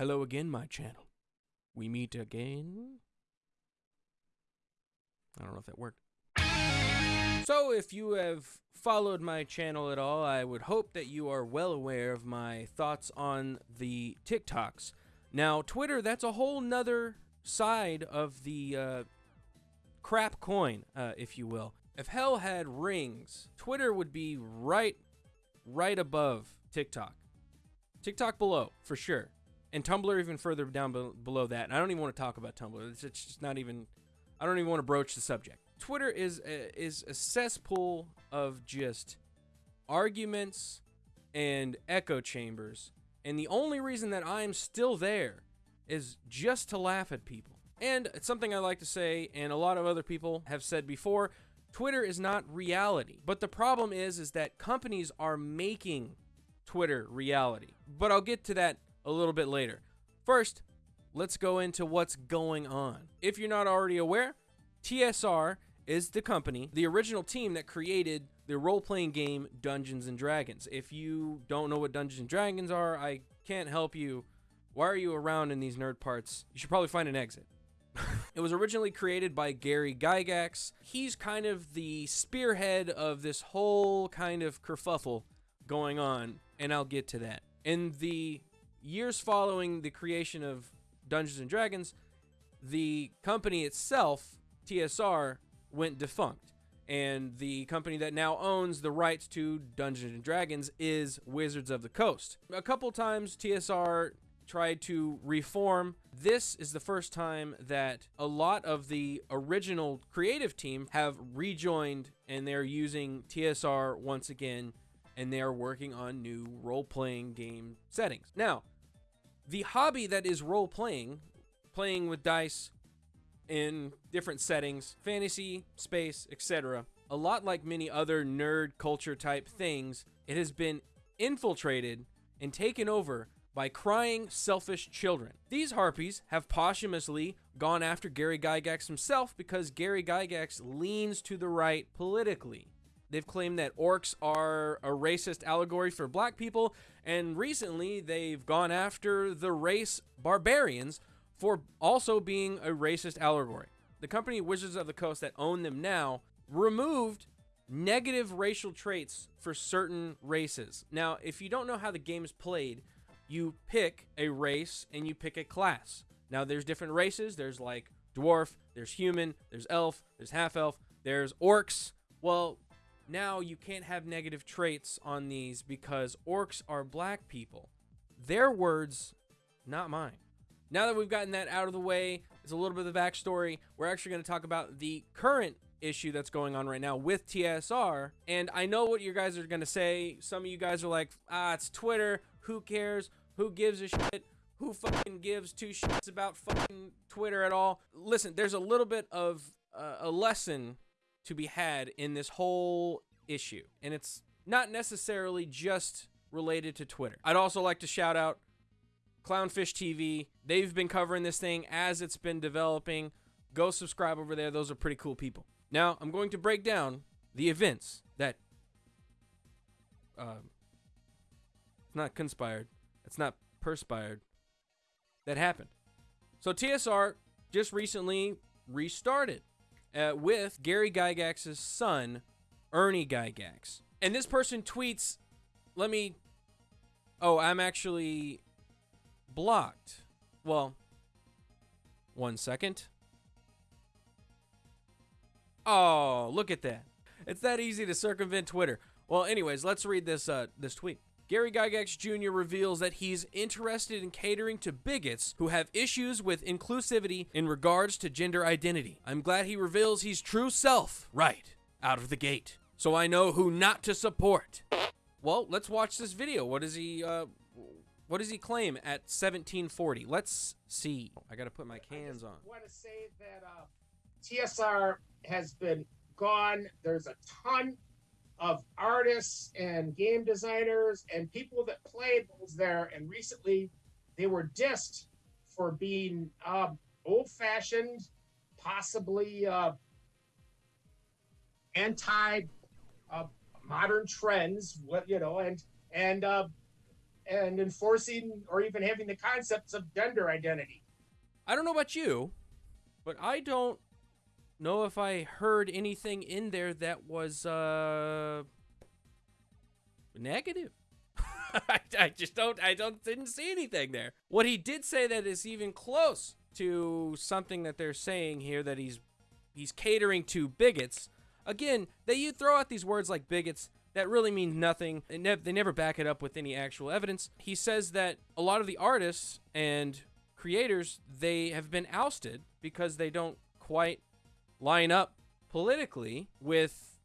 Hello again, my channel. We meet again. I don't know if that worked. So, if you have followed my channel at all, I would hope that you are well aware of my thoughts on the TikToks. Now, Twitter, that's a whole nother side of the uh, crap coin, uh, if you will. If hell had rings, Twitter would be right, right above TikTok. TikTok below, for sure. And Tumblr even further down be below that. And I don't even want to talk about Tumblr. It's, it's just not even, I don't even want to broach the subject. Twitter is a, is a cesspool of just arguments and echo chambers. And the only reason that I'm still there is just to laugh at people. And it's something I like to say, and a lot of other people have said before, Twitter is not reality. But the problem is, is that companies are making Twitter reality. But I'll get to that a little bit later. First, let's go into what's going on. If you're not already aware, TSR is the company, the original team that created the role-playing game Dungeons and Dragons. If you don't know what Dungeons and Dragons are, I can't help you. Why are you around in these nerd parts? You should probably find an exit. it was originally created by Gary Gygax. He's kind of the spearhead of this whole kind of kerfuffle going on, and I'll get to that. In the years following the creation of Dungeons and Dragons, the company itself, TSR, went defunct. And the company that now owns the rights to Dungeons and Dragons is Wizards of the Coast. A couple times TSR tried to reform. This is the first time that a lot of the original creative team have rejoined and they're using TSR once again and they are working on new role playing game settings. Now, the hobby that is role playing, playing with dice in different settings, fantasy, space, etc., a lot like many other nerd culture type things, it has been infiltrated and taken over by crying, selfish children. These harpies have posthumously gone after Gary Gygax himself because Gary Gygax leans to the right politically. They've claimed that orcs are a racist allegory for black people, and recently they've gone after the race barbarians for also being a racist allegory. The company Wizards of the Coast that own them now removed negative racial traits for certain races. Now, if you don't know how the game is played, you pick a race and you pick a class. Now there's different races. There's like dwarf, there's human, there's elf, there's half elf, there's orcs. Well, now you can't have negative traits on these because orcs are black people. Their words, not mine. Now that we've gotten that out of the way, it's a little bit of the backstory. We're actually going to talk about the current issue that's going on right now with TSR. And I know what you guys are going to say. Some of you guys are like, ah, it's Twitter. Who cares? Who gives a shit? Who fucking gives two shits about fucking Twitter at all? Listen, there's a little bit of uh, a lesson to be had in this whole issue. And it's not necessarily just related to Twitter. I'd also like to shout out Clownfish TV. They've been covering this thing as it's been developing. Go subscribe over there. Those are pretty cool people. Now, I'm going to break down the events that uh, it's not conspired it's not perspired. That happened. So TSR just recently restarted uh, with Gary Gygax's son, Ernie Gygax. And this person tweets, let me, oh, I'm actually blocked. Well, one second. Oh, look at that. It's that easy to circumvent Twitter. Well, anyways, let's read this uh, this tweet. Gary Gygax Jr. reveals that he's interested in catering to bigots who have issues with inclusivity in regards to gender identity. I'm glad he reveals he's true self right out of the gate, so I know who not to support. Well, let's watch this video. What does he, uh, what does he claim at 1740? Let's see. I gotta put my cans on. I want to say that uh, TSR has been gone. There's a ton of artists and game designers and people that played was there. And recently, they were dissed for being uh, old-fashioned, possibly uh, anti uh, modern trends. What you know, and and uh, and enforcing or even having the concepts of gender identity. I don't know about you, but I don't know if I heard anything in there that was uh negative. I, I just don't I don't didn't see anything there. What he did say that is even close to something that they're saying here that he's he's catering to bigots. Again, that you throw out these words like bigots that really mean nothing. They, nev- they never back it up with any actual evidence. He says that a lot of the artists and creators they have been ousted because they don't quite line up politically with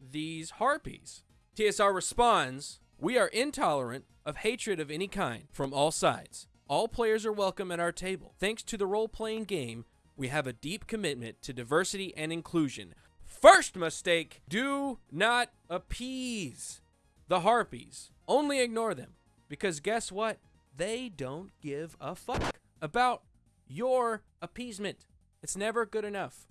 these harpies. TSR responds, "We are intolerant of hatred of any kind from all sides. All players are welcome at our table. Thanks to the role-playing game, we have a deep commitment to diversity and inclusion." First mistake, do not appease the harpies. Only ignore them because guess what? They don't give a fuck about your appeasement. It's never good enough.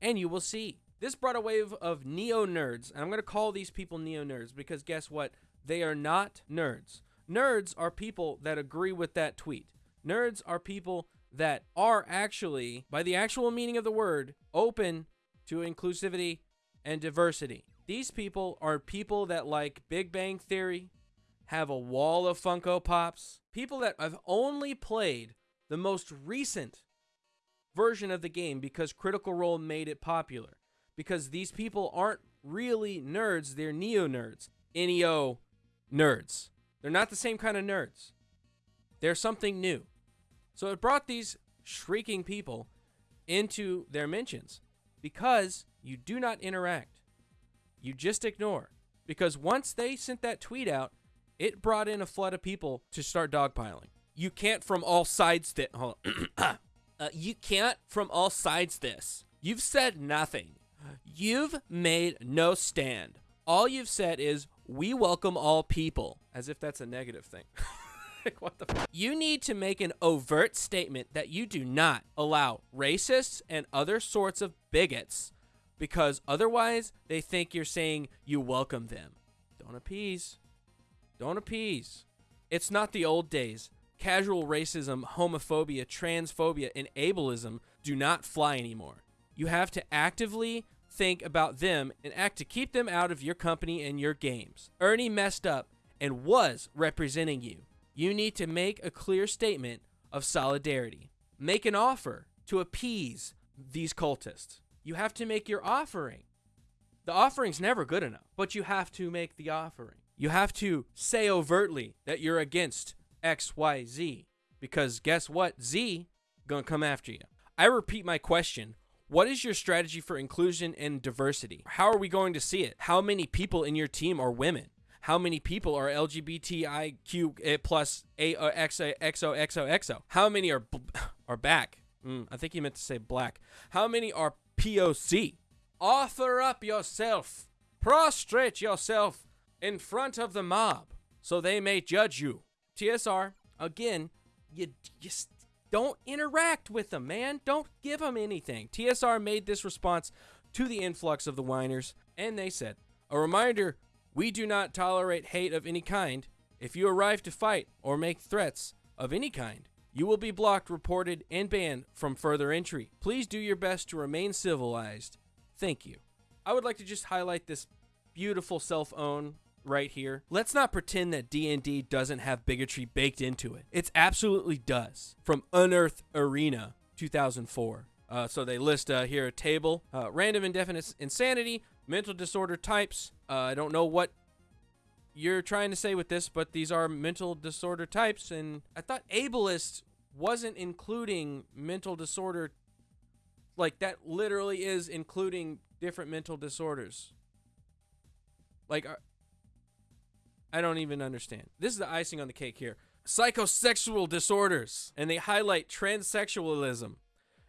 And you will see. This brought a wave of neo nerds. And I'm going to call these people neo nerds because guess what? They are not nerds. Nerds are people that agree with that tweet. Nerds are people that are actually, by the actual meaning of the word, open to inclusivity and diversity. These people are people that like Big Bang Theory, have a wall of Funko Pops, people that have only played the most recent version of the game because Critical Role made it popular. Because these people aren't really nerds, they're neo nerds. NEO nerds. They're not the same kind of nerds. They're something new. So it brought these shrieking people into their mentions because you do not interact. You just ignore. Because once they sent that tweet out, it brought in a flood of people to start dogpiling. You can't from all sides that uh, you can't from all sides this. You've said nothing. You've made no stand. All you've said is we welcome all people, as if that's a negative thing. like, what the fuck? You need to make an overt statement that you do not allow racists and other sorts of bigots because otherwise they think you're saying you welcome them. Don't appease. Don't appease. It's not the old days. Casual racism, homophobia, transphobia, and ableism do not fly anymore. You have to actively think about them and act to keep them out of your company and your games. Ernie messed up and was representing you. You need to make a clear statement of solidarity. Make an offer to appease these cultists. You have to make your offering. The offering's never good enough, but you have to make the offering. You have to say overtly that you're against XYZ because guess what? Z going to come after you. I repeat my question. What is your strategy for inclusion and diversity? How are we going to see it? How many people in your team are women? How many people are LGBTIQ plus A or XO XO XO XO? How many are are back? Mm, I think he meant to say black. How many are POC? Offer up yourself. Prostrate yourself in front of the mob so they may judge you. TSR, again, you just don't interact with them, man. Don't give them anything. TSR made this response to the influx of the whiners, and they said, A reminder we do not tolerate hate of any kind. If you arrive to fight or make threats of any kind, you will be blocked, reported, and banned from further entry. Please do your best to remain civilized. Thank you. I would like to just highlight this beautiful self-own right here. Let's not pretend that D&D doesn't have bigotry baked into it. It absolutely does. From Unearthed Arcana 2004. Uh, so they list uh, here a table, uh, random indefinite insanity, mental disorder types. Uh, I don't know what you're trying to say with this, but these are mental disorder types, and I thought ableist wasn't including mental disorder. Like that literally is including different mental disorders. Like, uh, I don't even understand. This is the icing on the cake here. Psychosexual disorders, and they highlight transsexualism.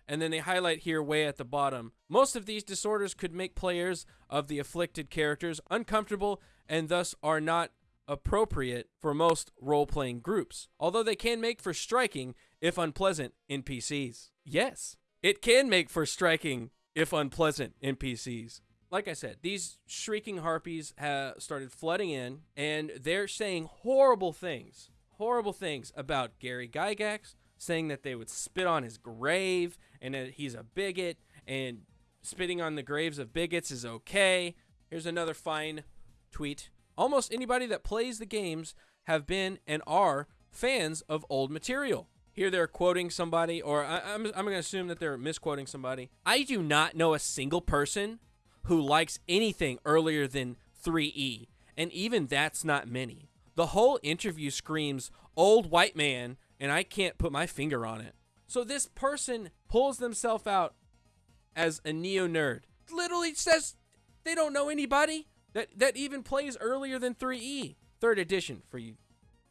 And then they highlight here way at the bottom. Most of these disorders could make players of the afflicted characters uncomfortable and thus are not appropriate for most role playing groups, although they can make for striking, if unpleasant, NPCs. Yes, it can make for striking, if unpleasant, NPCs. Like I said, these shrieking harpies have started flooding in and they're saying horrible things horrible things about Gary Gygax, saying that they would spit on his grave and that he's a bigot and spitting on the graves of bigots is okay. Here's another fine tweet. Almost anybody that plays the games have been and are fans of old material. Here they're quoting somebody, or I, am I'm, I'm going to assume that they're misquoting somebody. I do not know a single person who likes anything earlier than 3E, and even that's not many. The whole interview screams old white man, and I can't put my finger on it. So this person pulls themselves out as a neo nerd. Literally says they don't know anybody that that even plays earlier than 3E, third edition for you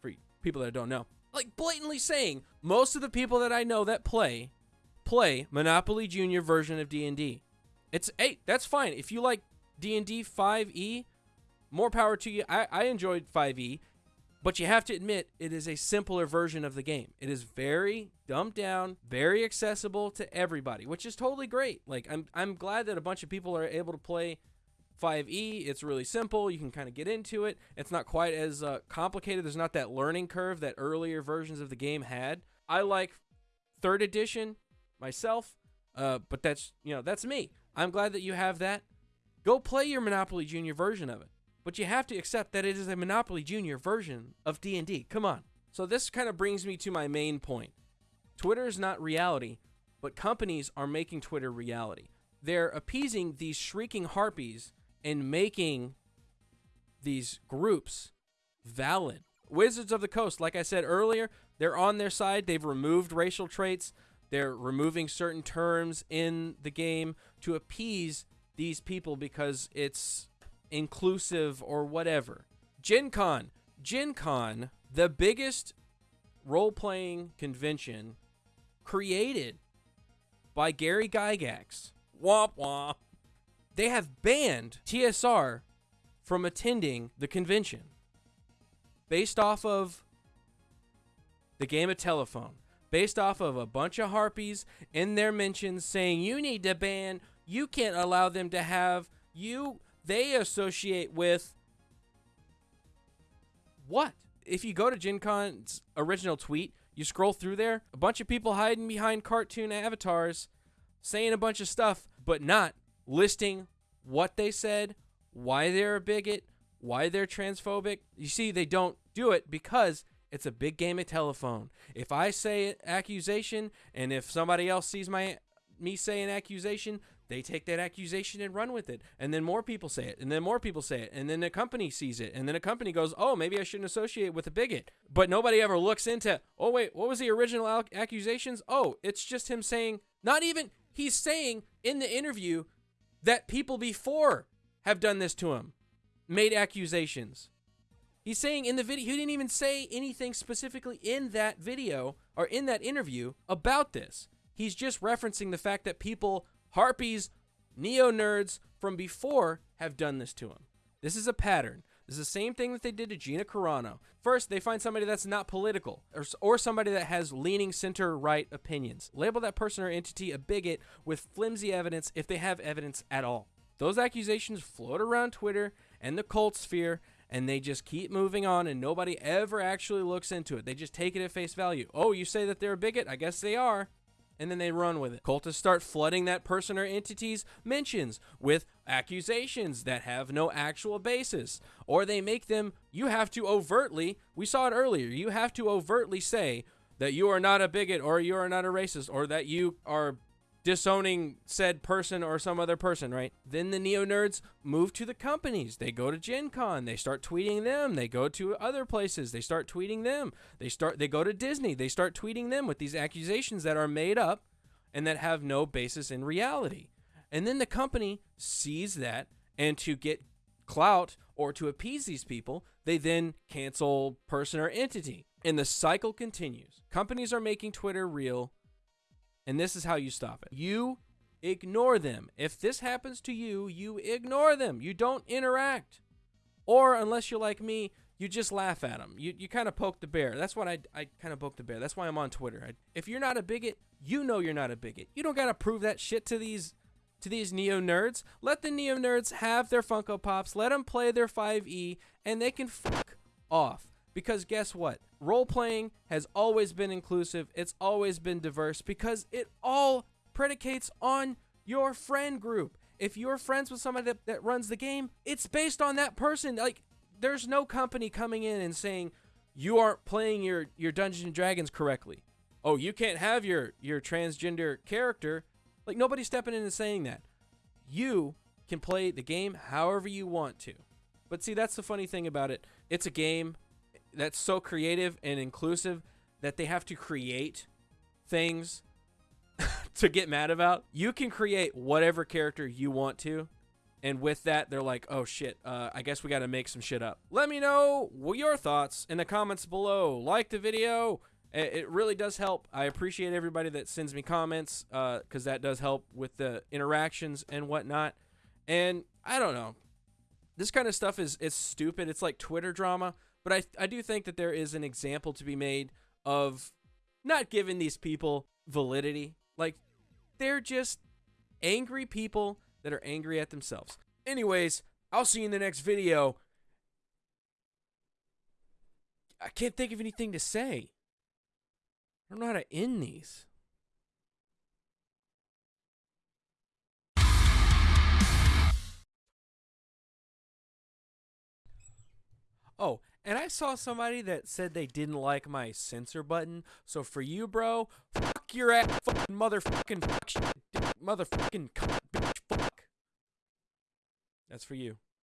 for you people that don't know. Like blatantly saying most of the people that I know that play play Monopoly Junior version of D&D. It's hey, that's fine. If you like D&D 5E, more power to you. I, I enjoyed 5E. But you have to admit, it is a simpler version of the game. It is very dumbed down, very accessible to everybody, which is totally great. Like I'm I'm glad that a bunch of people are able to play 5e. It's really simple. You can kind of get into it. It's not quite as uh, complicated. There's not that learning curve that earlier versions of the game had. I like third edition myself, uh, but that's you know that's me. I'm glad that you have that. Go play your Monopoly Junior version of it but you have to accept that it is a Monopoly Junior version of D&D. Come on. So this kind of brings me to my main point. Twitter is not reality, but companies are making Twitter reality. They're appeasing these shrieking harpies and making these groups valid. Wizards of the Coast, like I said earlier, they're on their side. They've removed racial traits. They're removing certain terms in the game to appease these people because it's inclusive or whatever. Gen Con. Gen Con, the biggest role playing convention created by Gary Gygax. Womp womp. They have banned TSR from attending the convention based off of the game of telephone, based off of a bunch of harpies in their mentions saying you need to ban, you can't allow them to have, you they associate with what? If you go to Gen Con's original tweet, you scroll through there, a bunch of people hiding behind cartoon avatars saying a bunch of stuff, but not listing what they said, why they're a bigot, why they're transphobic. You see, they don't do it because it's a big game of telephone. If I say accusation and if somebody else sees my me say an accusation, they take that accusation and run with it. And then more people say it and then more people say it and then the company sees it and then a company goes oh maybe i shouldn't associate with a bigot. But nobody ever looks into oh wait what was the original accusations? Oh it's just him saying not even he's saying in the interview that people before have done this to him made accusations. He's saying in the video he didn't even say anything specifically in that video or in that interview about this. He's just referencing the fact that people Harpies, neo nerds from before have done this to him. This is a pattern. This is the same thing that they did to Gina Carano. First, they find somebody that's not political or, or somebody that has leaning center right opinions. Label that person or entity a bigot with flimsy evidence if they have evidence at all. Those accusations float around Twitter and the cult sphere, and they just keep moving on, and nobody ever actually looks into it. They just take it at face value. Oh, you say that they're a bigot? I guess they are and then they run with it. Cultists start flooding that person or entity's mentions with accusations that have no actual basis. Or they make them, you have to overtly, we saw it earlier, you have to overtly say that you are not a bigot or you are not a racist or that you are disowning said person or some other person, right? Then the neo nerds move to the companies. They go to Gen Con. They start tweeting them. They go to other places. They start tweeting them. They start they go to Disney. They start tweeting them with these accusations that are made up and that have no basis in reality. And then the company sees that and to get clout or to appease these people, they then cancel person or entity. And the cycle continues. Companies are making Twitter real and this is how you stop it. You ignore them. If this happens to you, you ignore them. You don't interact. Or unless you're like me, you just laugh at them. You, you kind of poke the bear. That's what I, I kind of poke the bear. That's why I'm on Twitter. I, if you're not a bigot, you know you're not a bigot. You don't got to prove that shit to these to these neo nerds. Let the neo nerds have their Funko Pops. Let them play their 5e and they can fuck off. Because guess what? Role playing has always been inclusive, it's always been diverse because it all predicates on your friend group. If you're friends with somebody that, that runs the game, it's based on that person. Like, there's no company coming in and saying, you aren't playing your, your Dungeons and Dragons correctly. Oh, you can't have your, your transgender character. Like, nobody's stepping in and saying that. You can play the game however you want to. But see, that's the funny thing about it. It's a game that's so creative and inclusive that they have to create things to get mad about. You can create whatever character you want to. And with that, they're like, oh shit, uh, I guess we got to make some shit up. Let me know your thoughts in the comments below. Like the video. It really does help. I appreciate everybody that sends me comments because uh, that does help with the interactions and whatnot. And I don't know. This kind of stuff is, is stupid. It's like Twitter drama. But I, I do think that there is an example to be made of not giving these people validity. Like, they're just angry people that are angry at themselves. Anyways, I'll see you in the next video. I can't think of anything to say. I don't know how to end these. Oh, and I saw somebody that said they didn't like my censor button. So for you, bro, fuck your ass, fucking motherfucking fuck shit, motherfucking bitch, fuck. That's for you.